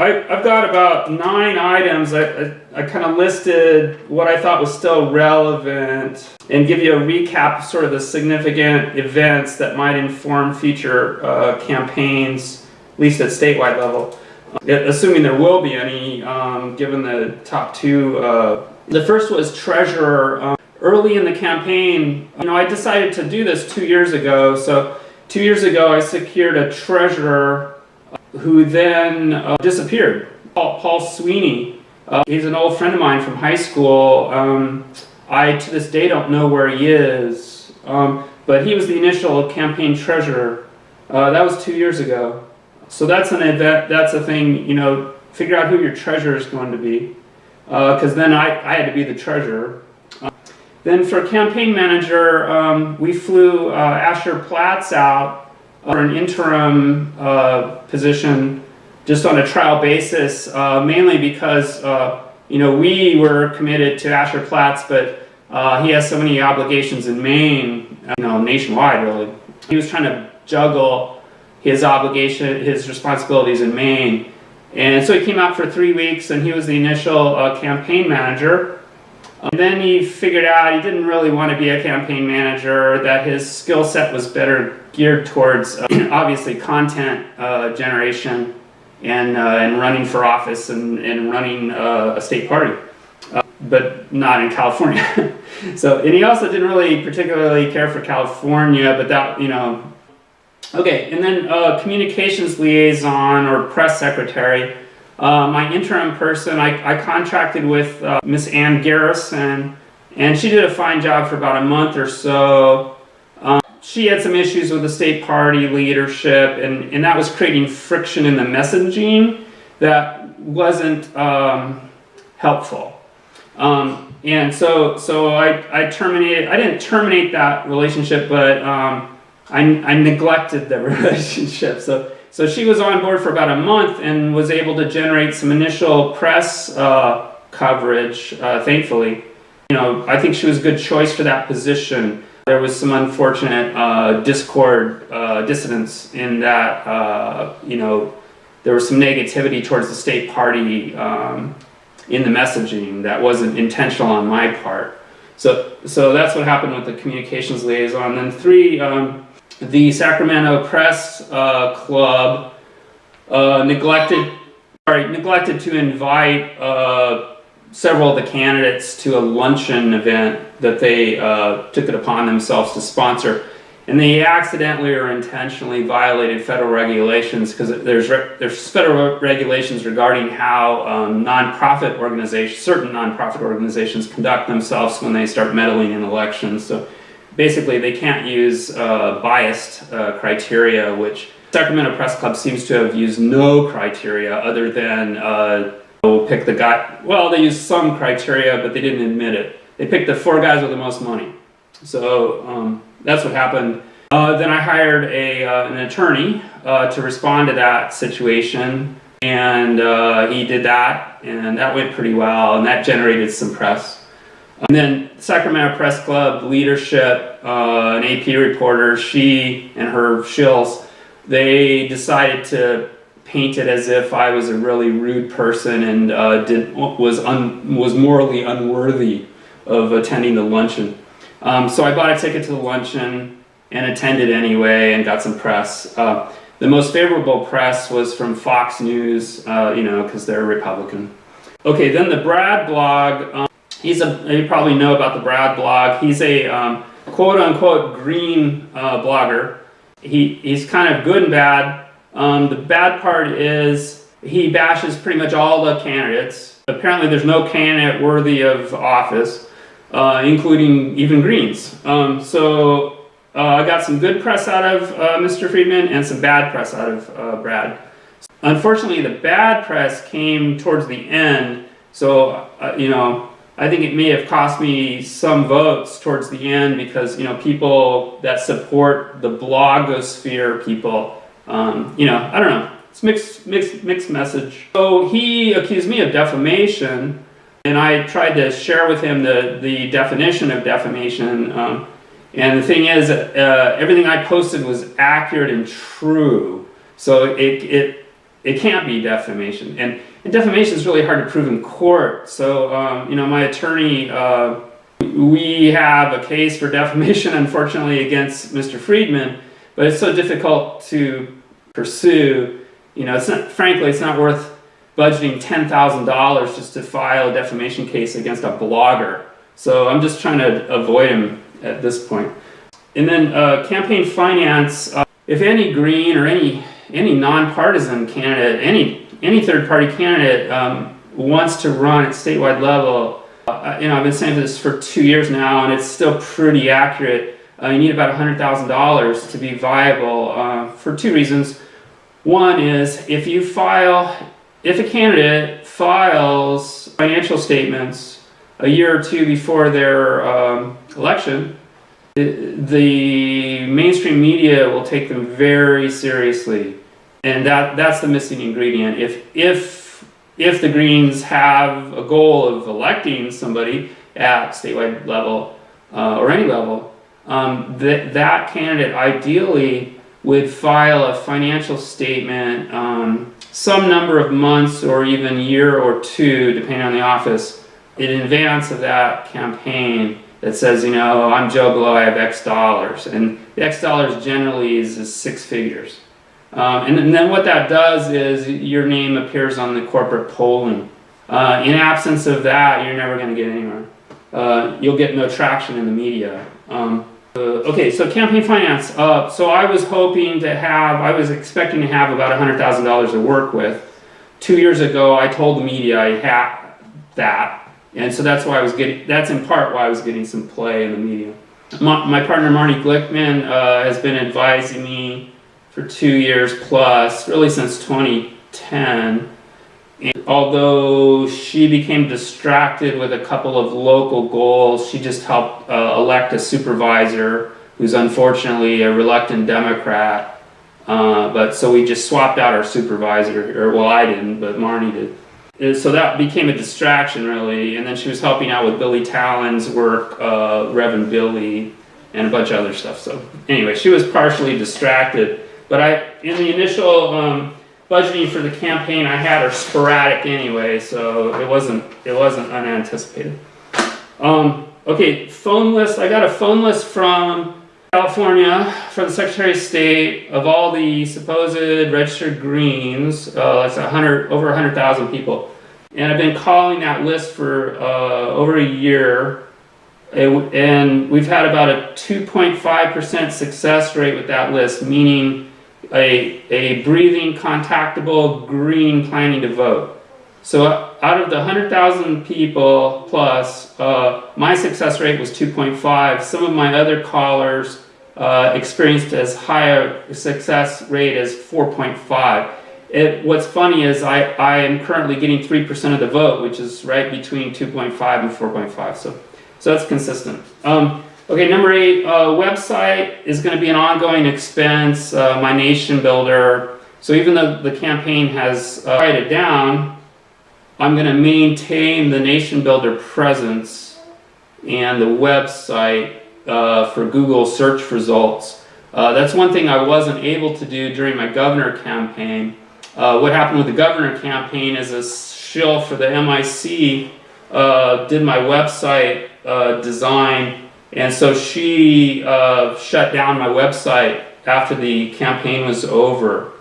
I, I've got about nine items. I, I, I kind of listed what I thought was still relevant and give you a recap of sort of the significant events that might inform future uh, campaigns, at least at statewide level. Uh, assuming there will be any, um, given the top two. Uh, the first was treasurer. Um, early in the campaign, you know, I decided to do this two years ago. So two years ago, I secured a treasurer who then uh, disappeared. Paul, Paul Sweeney, uh, he's an old friend of mine from high school. Um, I, to this day, don't know where he is, um, but he was the initial campaign treasurer. Uh, that was two years ago. So that's an event, that's a thing, you know, figure out who your treasurer is going to be. Because uh, then I, I had to be the treasurer. Then for campaign manager, um, we flew uh, Asher Platts out for an interim uh, position just on a trial basis, uh, mainly because uh, you know we were committed to Asher Platts, but uh, he has so many obligations in Maine, you know, nationwide really. He was trying to juggle his obligation, his responsibilities in Maine, and so he came out for three weeks, and he was the initial uh, campaign manager. And then he figured out he didn't really want to be a campaign manager, that his skill set was better geared towards uh, obviously content uh, generation and, uh, and running for office and, and running uh, a state party, uh, but not in California. so, and he also didn't really particularly care for California, but that, you know, okay, and then uh, communications liaison or press secretary. My interim person, I, I contracted with Miss Ann Garrison, and she did a fine job for about a month or so she had some issues with the state party leadership, and, and that was creating friction in the messaging that wasn't um, helpful. Um, and so, so I, I terminated, I didn't terminate that relationship, but um, I, I neglected the relationship. So, so she was on board for about a month and was able to generate some initial press uh, coverage, uh, thankfully. You know, I think she was a good choice for that position. There was some unfortunate uh, discord, uh, dissonance in that, uh, you know, there was some negativity towards the state party um, in the messaging that wasn't intentional on my part. So, so that's what happened with the communications liaison. Then three, um, the Sacramento Press uh, Club uh, neglected, sorry, neglected to invite uh, several of the candidates to a luncheon event that they uh, took it upon themselves to sponsor. And they accidentally or intentionally violated federal regulations because there's, there's federal regulations regarding how um, nonprofit organizations, certain nonprofit organizations conduct themselves when they start meddling in elections. So basically they can't use uh, biased uh, criteria, which Sacramento Press Club seems to have used no criteria other than uh, pick the guy, well, they used some criteria, but they didn't admit it. They picked the four guys with the most money. So um, that's what happened. Uh, then I hired a, uh, an attorney uh, to respond to that situation, and uh, he did that, and that went pretty well, and that generated some press. And then Sacramento Press Club leadership, uh, an AP reporter, she and her shills, they decided to paint it as if I was a really rude person and uh, did, was, un, was morally unworthy of attending the luncheon. Um, so I bought a ticket to the luncheon and attended anyway and got some press. Uh, the most favorable press was from Fox News, uh, you know, because they're Republican. Okay, then the Brad blog. Um, he's a, you probably know about the Brad blog. He's a um, quote unquote green uh, blogger. He, he's kind of good and bad. Um, the bad part is he bashes pretty much all the candidates. Apparently there's no candidate worthy of office, uh, including even Greens. Um, so uh, I got some good press out of uh, Mr. Friedman and some bad press out of uh, Brad. Unfortunately, the bad press came towards the end, so, uh, you know, I think it may have cost me some votes towards the end because, you know, people that support the blogosphere people um, you know, I don't know. It's mixed, mixed, mixed message. So he accused me of defamation, and I tried to share with him the, the definition of defamation. Um, and the thing is, uh, everything I posted was accurate and true. So it, it, it can't be defamation. And, and defamation is really hard to prove in court. So, um, you know, my attorney, uh, we have a case for defamation, unfortunately, against Mr. Friedman, but it's so difficult to pursue. You know, it's not, frankly, it's not worth budgeting $10,000 just to file a defamation case against a blogger. So I'm just trying to avoid him at this point. And then uh, campaign finance, uh, if any green or any any nonpartisan candidate, any any third party candidate um, wants to run at statewide level, uh, you know, I've been saying this for two years now, and it's still pretty accurate. Uh, you need about $100,000 to be viable uh, for two reasons. One is if you file, if a candidate files financial statements a year or two before their um, election, the mainstream media will take them very seriously and that that's the missing ingredient if if if the greens have a goal of electing somebody at statewide level uh, or any level um, that that candidate ideally would file a financial statement um, some number of months or even year or two depending on the office in advance of that campaign that says, you know, I'm Joe Blow, I have X dollars. And the X dollars generally is, is six figures. Um, and, then what that does is your name appears on the corporate polling. Uh, in absence of that, you're never going to get anywhere. Uh, you'll get no traction in the media. Um, uh, okay, so campaign finance. Uh, so I was hoping to have, I was expecting to have about $100,000 to work with. Two years ago, I told the media I had that. And so that's why I was getting, that's in part why I was getting some play in the media. My, my partner Marnie Glickman uh, has been advising me for two years plus, really since 2010. And although she became distracted with a couple of local goals, she just helped uh, elect a supervisor who's unfortunately a reluctant Democrat. Uh, but so we just swapped out our supervisor, or well I didn't, but Marnie did so that became a distraction really and then she was helping out with Billy Talen's work uh, Reverend Billy and a bunch of other stuff so anyway she was partially distracted but I in the initial um, budgeting for the campaign I had her sporadic anyway so it wasn't it wasn't unanticipated um, okay phone list I got a phone list from California from the Secretary of State of all the supposed registered Greens, uh, that's 100, over 100,000 people. And I've been calling that list for uh, over a year. And we've had about a 2.5% success rate with that list, meaning a, a breathing, contactable green planning to vote. So out of the 100,000 people plus, uh, my success rate was 2.5. Some of my other callers uh, experienced as high a success rate as 4.5. It, what's funny is I, I am currently getting 3% of the vote, which is right between 2.5 and 4.5. So, so that's consistent. Um, okay, number eight, uh, website is going to be an ongoing expense. Uh, my nation builder. So even though the campaign has uh, down, I'm going to maintain the Nation Builder presence and the website uh, for Google search results. Uh, that's one thing I wasn't able to do during my governor campaign. Uh, what happened with the governor campaign is a shill for the MIC uh, did my website design and so she uh, shut down my website after the campaign was over.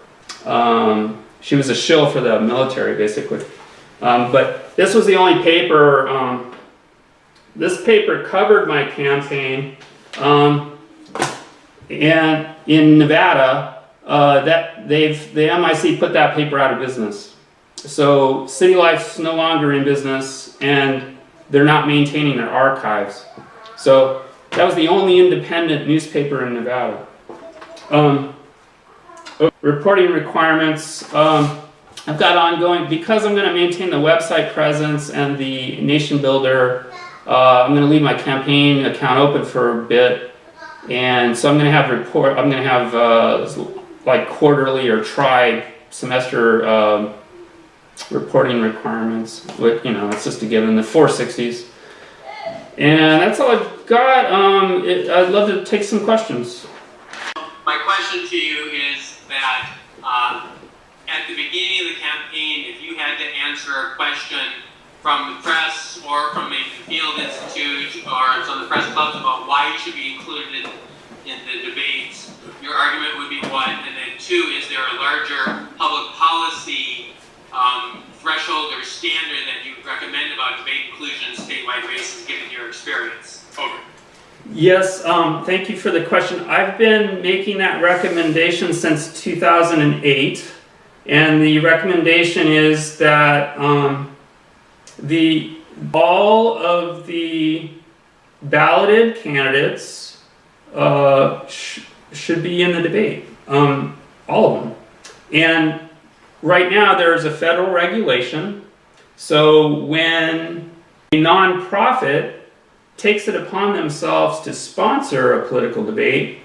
Um, she was a shill for the military basically. Um, but this was the only paper, um, this paper covered my campaign. Um, and in Nevada, uh, that they've, the MIC put that paper out of business. So City Life's no longer in business and they're not maintaining their archives. So that was the only independent newspaper in Nevada. Um, reporting requirements. Um, I've got ongoing, because I'm going to maintain the website presence and the nation builder, uh, I'm going to leave my campaign account open for a bit. And so I'm going to have report, I'm going to have uh, like quarterly or tri semester uh, reporting requirements. With, you know, it's just a given, the 460s. And that's all I've got. Um, it, I'd love to take some questions. My question to you is that uh, at the beginning of the campaign, if you had to answer a question from the press or from maybe the Field Institute or some of the press clubs about why you should be included in, in the debates, your argument would be one. And then two, is there a larger public policy um, threshold or standard that you recommend about debate inclusion in statewide races given your experience? Over. Yes, um, thank you for the question. I've been making that recommendation since 2008, and the recommendation is that um, the all of the balloted candidates uh, sh should be in the debate, um, all of them. And right now there's a federal regulation, so when a nonprofit takes it upon themselves to sponsor a political debate,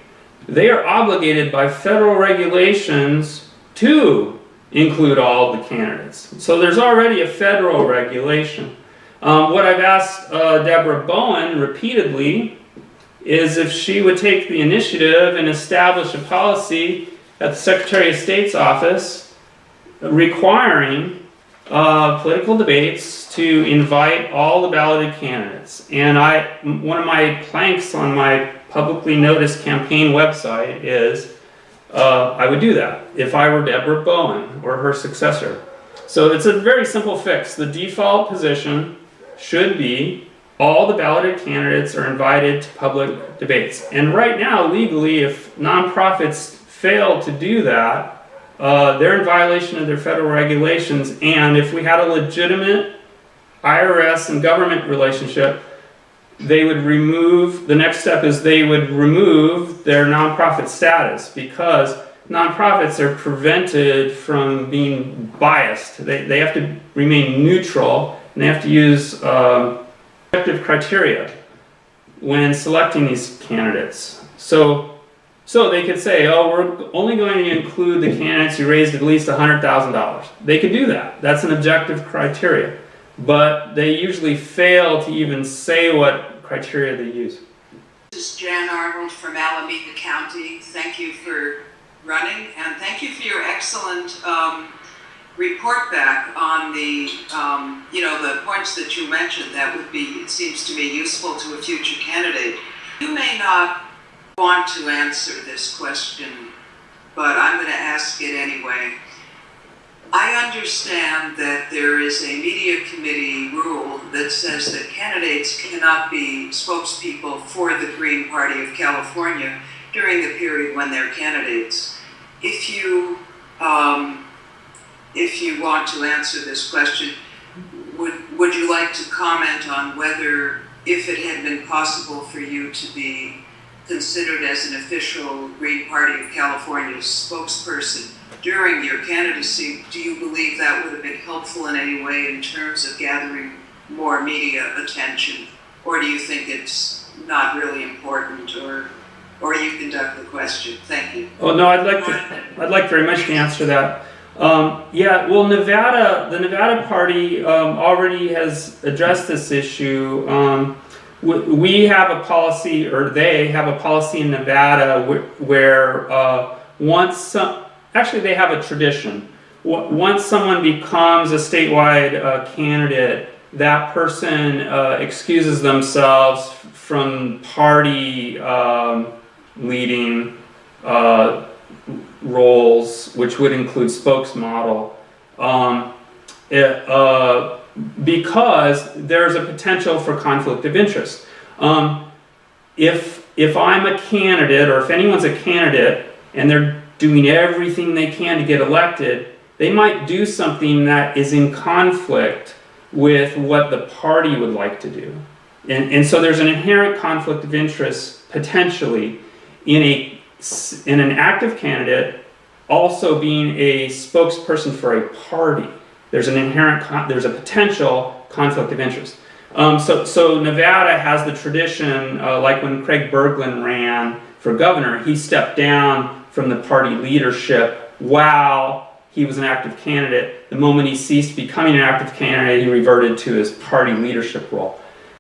they are obligated by federal regulations to include all the candidates. So there's already a federal regulation. Um, what I've asked uh, Debra Bowen repeatedly is if she would take the initiative and establish a policy at the Secretary of State's office requiring uh, political debates to invite all the balloted candidates. And I, one of my planks on my publicly noticed campaign website is uh, I would do that if I were Debra Bowen or her successor. So it's a very simple fix. The default position should be all the balloted candidates are invited to public debates. And right now, legally, if nonprofits fail to do that, uh, they're in violation of their federal regulations. And if we had a legitimate IRS and government relationship, they would remove, the next step is they would remove their nonprofit status because nonprofits are prevented from being biased. They, they have to remain neutral and they have to use um, objective criteria when selecting these candidates. So so they could say, oh, we're only going to include the candidates who raised at least $100,000. They could do that. That's an objective criteria. But they usually fail to even say what criteria they use. This is Jan Arnold from Alameda County. Thank you for running and thank you for your excellent um, report back on the, um, you know, the points that you mentioned that would be, it seems to me, useful to a future candidate. You may not want to answer this question, but I'm going to ask it anyway. I understand that there is a media committee rule that says that candidates cannot be spokespeople for the Green Party of California during the period when they're candidates. If you, um, if you want to answer this question, would, would you like to comment on whether, if it had been possible for you to be considered as an official Green Party of California spokesperson during your candidacy, do you believe that would have been helpful in any way in terms of gathering more media attention? Or do you think it's not really important or or you conduct the question? Thank you. Oh no, I'd like to I'd like very much to answer that. Um, yeah, well, Nevada, the Nevada Party um, already has addressed this issue. Um, we have a policy, or they have a policy in Nevada where uh, once some, actually they have a tradition. Once someone becomes a statewide uh, candidate, that person uh, excuses themselves from party um, leading uh, roles, which would include spokesmodel. Um, it, uh, because there's a potential for conflict of interest. Um, if, if I'm a candidate, or if anyone's a candidate, and they're doing everything they can to get elected, they might do something that is in conflict with what the party would like to do. And, and so there's an inherent conflict of interest, potentially, in, a, in an active candidate also being a spokesperson for a party there's an inherent, there's a potential conflict of interest. Um, so, so Nevada has the tradition, uh, like when Craig Bergland ran for governor, he stepped down from the party leadership while he was an active candidate. The moment he ceased becoming an active candidate, he reverted to his party leadership role.